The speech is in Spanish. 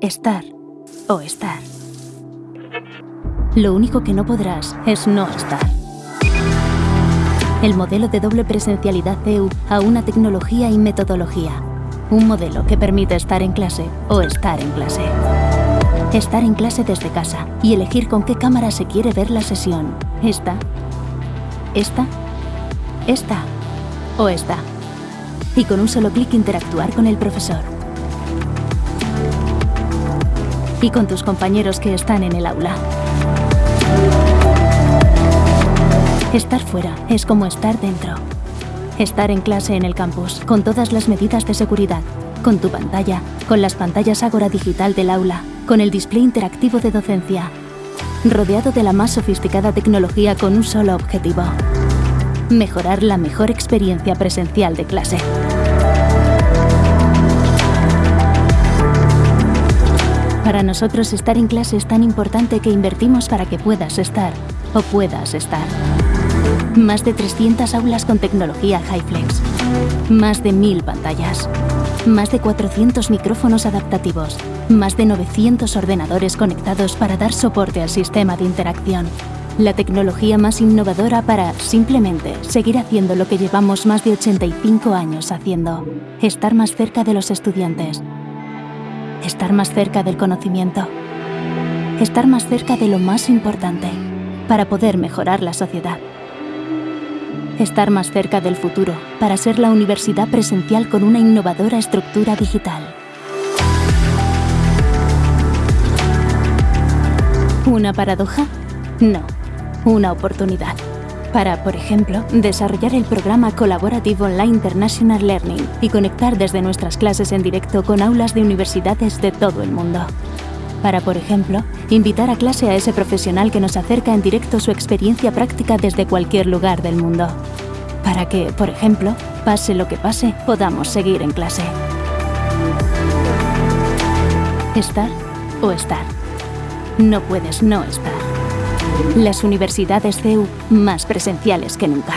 estar o estar. Lo único que no podrás es no estar. El modelo de doble presencialidad CEU a una tecnología y metodología. Un modelo que permite estar en clase o estar en clase. Estar en clase desde casa y elegir con qué cámara se quiere ver la sesión. Esta, esta, esta o esta. Y con un solo clic interactuar con el profesor. Y con tus compañeros que están en el aula. Estar fuera es como estar dentro. Estar en clase en el campus, con todas las medidas de seguridad, con tu pantalla, con las pantallas Agora Digital del aula, con el display interactivo de docencia, rodeado de la más sofisticada tecnología con un solo objetivo. Mejorar la mejor experiencia presencial de clase. Para nosotros estar en clase es tan importante que invertimos para que puedas estar o puedas estar. Más de 300 aulas con tecnología HiFlex. Más de 1000 pantallas. Más de 400 micrófonos adaptativos. Más de 900 ordenadores conectados para dar soporte al sistema de interacción. La tecnología más innovadora para, simplemente, seguir haciendo lo que llevamos más de 85 años haciendo. Estar más cerca de los estudiantes. Estar más cerca del conocimiento. Estar más cerca de lo más importante para poder mejorar la sociedad. Estar más cerca del futuro para ser la universidad presencial con una innovadora estructura digital. ¿Una paradoja? No, una oportunidad. Para, por ejemplo, desarrollar el programa colaborativo Online International Learning y conectar desde nuestras clases en directo con aulas de universidades de todo el mundo. Para, por ejemplo, invitar a clase a ese profesional que nos acerca en directo su experiencia práctica desde cualquier lugar del mundo. Para que, por ejemplo, pase lo que pase, podamos seguir en clase. Estar o estar. No puedes no estar. Las universidades CEU más presenciales que nunca.